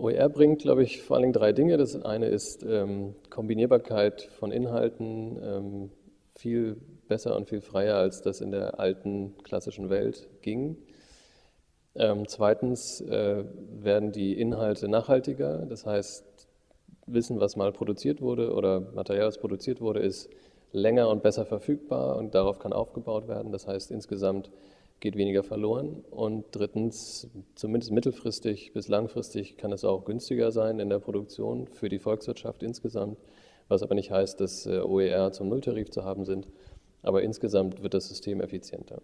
OER bringt, glaube ich, vor allen Dingen drei Dinge. Das eine ist ähm, Kombinierbarkeit von Inhalten, ähm, viel besser und viel freier, als das in der alten klassischen Welt ging. Ähm, zweitens äh, werden die Inhalte nachhaltiger, das heißt, Wissen, was mal produziert wurde oder Material, das produziert wurde, ist länger und besser verfügbar und darauf kann aufgebaut werden. Das heißt, insgesamt geht weniger verloren. Und drittens, zumindest mittelfristig bis langfristig kann es auch günstiger sein in der Produktion für die Volkswirtschaft insgesamt, was aber nicht heißt, dass äh, OER zum Nulltarif zu haben sind. Aber insgesamt wird das System effizienter.